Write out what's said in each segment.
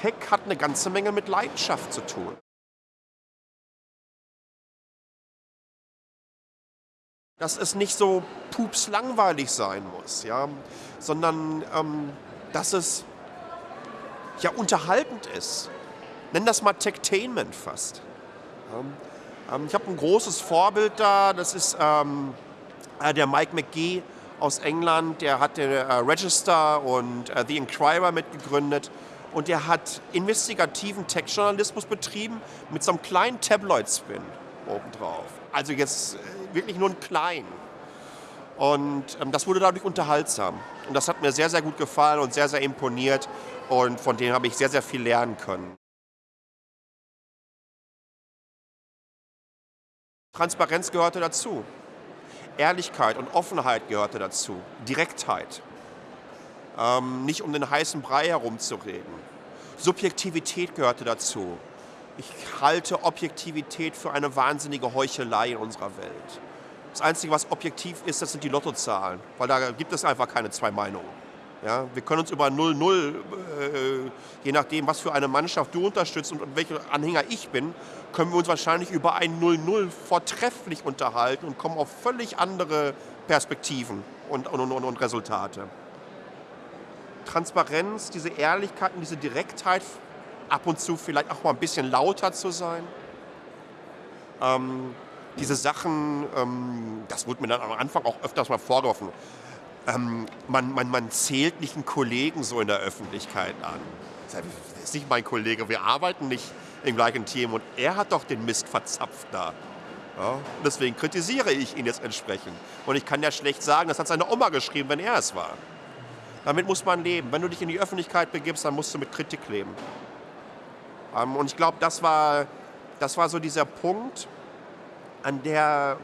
Tech hat eine ganze Menge mit Leidenschaft zu tun. Dass es nicht so pups langweilig sein muss, ja, sondern ähm, dass es ja unterhaltend ist. Nenn das mal Techtainment fast. Ähm, ich habe ein großes Vorbild da, das ist ähm, äh, der Mike McGee aus England, der hat den äh, Register und äh, The Inquirer mitgegründet und der hat investigativen Tech-Journalismus betrieben mit so einem kleinen Tabloid-Spin obendrauf. Also jetzt äh, wirklich nur ein klein. Und ähm, das wurde dadurch unterhaltsam. Und das hat mir sehr, sehr gut gefallen und sehr, sehr imponiert. Und von dem habe ich sehr, sehr viel lernen können. Transparenz gehörte dazu. Ehrlichkeit und Offenheit gehörte dazu. Direktheit. Ähm, nicht um den heißen Brei herumzureden. Subjektivität gehörte dazu. Ich halte Objektivität für eine wahnsinnige Heuchelei in unserer Welt. Das Einzige, was objektiv ist, das sind die Lottozahlen, weil da gibt es einfach keine zwei Meinungen. Ja, wir können uns über 0-0, äh, je nachdem, was für eine Mannschaft du unterstützt und welcher Anhänger ich bin, können wir uns wahrscheinlich über ein 0-0 vortrefflich unterhalten und kommen auf völlig andere Perspektiven und, und, und, und Resultate. Transparenz, diese Ehrlichkeit und diese Direktheit, ab und zu vielleicht auch mal ein bisschen lauter zu sein. Ähm, diese Sachen, ähm, das wurde mir dann am Anfang auch öfters mal vorgeworfen ähm, man, man, man zählt nicht einen Kollegen so in der Öffentlichkeit an. Das ist nicht mein Kollege, wir arbeiten nicht im gleichen Team und er hat doch den Mist verzapft da. Ja, deswegen kritisiere ich ihn jetzt entsprechend. Und ich kann ja schlecht sagen, das hat seine Oma geschrieben, wenn er es war. Damit muss man leben. Wenn du dich in die Öffentlichkeit begibst, dann musst du mit Kritik leben. Ähm, und ich glaube, das war, das war so dieser Punkt, an der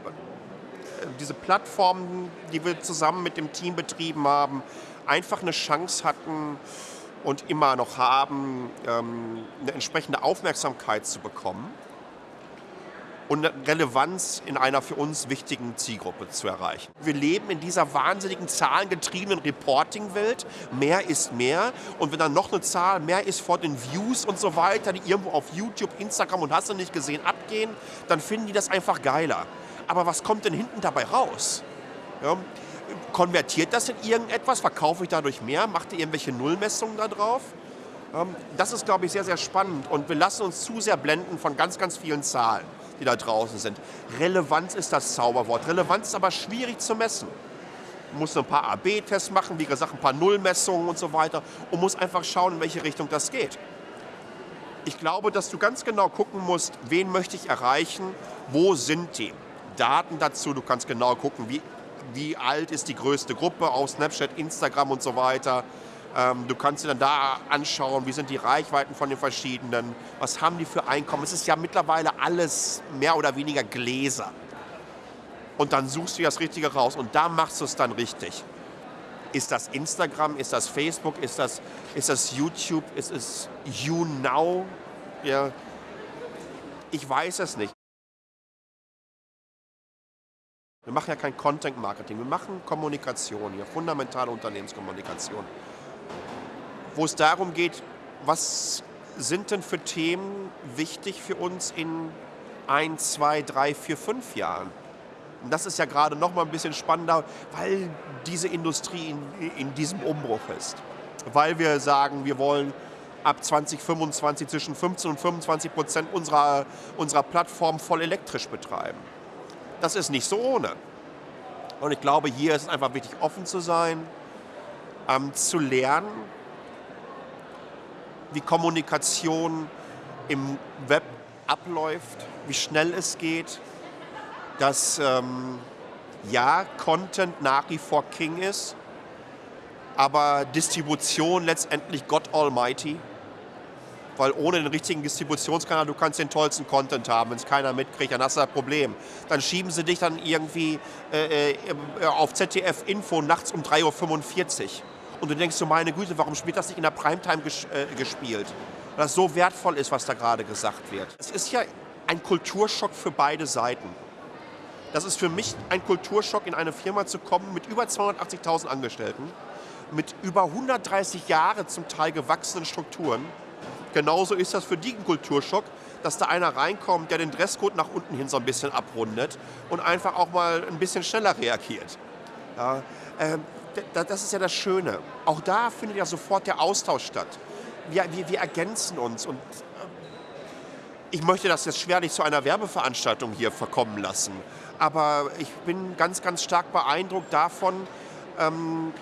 diese Plattformen, die wir zusammen mit dem Team betrieben haben, einfach eine Chance hatten und immer noch haben, ähm, eine entsprechende Aufmerksamkeit zu bekommen und Relevanz in einer für uns wichtigen Zielgruppe zu erreichen. Wir leben in dieser wahnsinnigen zahlengetriebenen Reporting-Welt. Mehr ist mehr. Und wenn dann noch eine Zahl mehr ist vor den Views und so weiter, die irgendwo auf YouTube, Instagram und hast du nicht gesehen abgehen, dann finden die das einfach geiler aber was kommt denn hinten dabei raus? Ja, konvertiert das in irgendetwas? Verkaufe ich dadurch mehr? Macht ihr irgendwelche Nullmessungen da drauf? Das ist, glaube ich, sehr, sehr spannend und wir lassen uns zu sehr blenden von ganz, ganz vielen Zahlen, die da draußen sind. Relevanz ist das Zauberwort. Relevanz ist aber schwierig zu messen. Man muss ein paar AB-Tests machen, wie gesagt, ein paar Nullmessungen und so weiter und muss einfach schauen, in welche Richtung das geht. Ich glaube, dass du ganz genau gucken musst, wen möchte ich erreichen, wo sind die. Daten dazu. Du kannst genau gucken, wie, wie alt ist die größte Gruppe auf Snapchat, Instagram und so weiter. Ähm, du kannst dir dann da anschauen, wie sind die Reichweiten von den verschiedenen, was haben die für Einkommen. Es ist ja mittlerweile alles mehr oder weniger Gläser. Und dann suchst du das Richtige raus und da machst du es dann richtig. Ist das Instagram, ist das Facebook, ist das, ist das YouTube, ist es YouNow? Ja. Ich weiß es nicht. Wir machen ja kein Content Marketing, wir machen Kommunikation hier, fundamentale Unternehmenskommunikation. Wo es darum geht, was sind denn für Themen wichtig für uns in ein, zwei, drei, vier, fünf Jahren? Und das ist ja gerade noch mal ein bisschen spannender, weil diese Industrie in, in diesem Umbruch ist. Weil wir sagen, wir wollen ab 2025 zwischen 15 und 25 Prozent unserer, unserer Plattform voll elektrisch betreiben. Das ist nicht so ohne. Und ich glaube, hier ist es einfach wichtig, offen zu sein, ähm, zu lernen, wie Kommunikation im Web abläuft, wie schnell es geht, dass ähm, ja, Content nach wie vor King ist, aber Distribution letztendlich God Almighty weil ohne den richtigen Distributionskanal, du kannst den tollsten Content haben, wenn es keiner mitkriegt, dann hast du ein Problem. Dann schieben sie dich dann irgendwie äh, äh, auf ZDF Info nachts um 3.45 Uhr. Und du denkst so, meine Güte, warum spielt das nicht in der Primetime ges äh, gespielt? Weil das so wertvoll ist, was da gerade gesagt wird. Es ist ja ein Kulturschock für beide Seiten. Das ist für mich ein Kulturschock, in eine Firma zu kommen mit über 280.000 Angestellten, mit über 130 Jahre zum Teil gewachsenen Strukturen genauso ist das für die ein Kulturschock, dass da einer reinkommt, der den Dresscode nach unten hin so ein bisschen abrundet und einfach auch mal ein bisschen schneller reagiert. Ja, ähm, das ist ja das Schöne. Auch da findet ja sofort der Austausch statt. Wir, wir, wir ergänzen uns und ich möchte das jetzt schwerlich zu einer Werbeveranstaltung hier verkommen lassen. Aber ich bin ganz, ganz stark beeindruckt davon, ähm,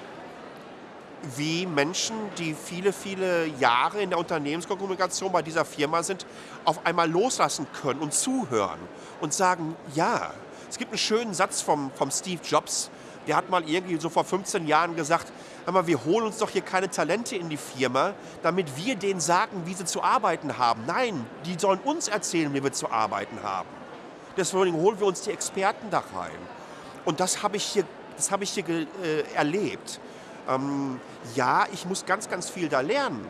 wie Menschen, die viele, viele Jahre in der Unternehmenskommunikation bei dieser Firma sind, auf einmal loslassen können und zuhören und sagen, ja. Es gibt einen schönen Satz vom, vom Steve Jobs, der hat mal irgendwie so vor 15 Jahren gesagt, aber wir holen uns doch hier keine Talente in die Firma, damit wir denen sagen, wie sie zu arbeiten haben. Nein, die sollen uns erzählen, wie wir zu arbeiten haben. Deswegen holen wir uns die Experten da rein. Und das habe ich hier, das habe ich hier äh, erlebt. Ähm, ja, ich muss ganz, ganz viel da lernen,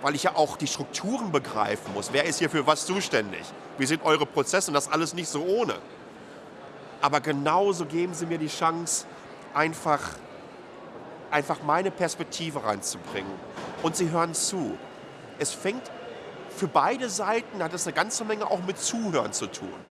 weil ich ja auch die Strukturen begreifen muss. Wer ist hier für was zuständig? Wie sind eure Prozesse? Und das alles nicht so ohne. Aber genauso geben sie mir die Chance, einfach, einfach meine Perspektive reinzubringen. Und sie hören zu. Es fängt für beide Seiten, hat es eine ganze Menge auch mit Zuhören zu tun.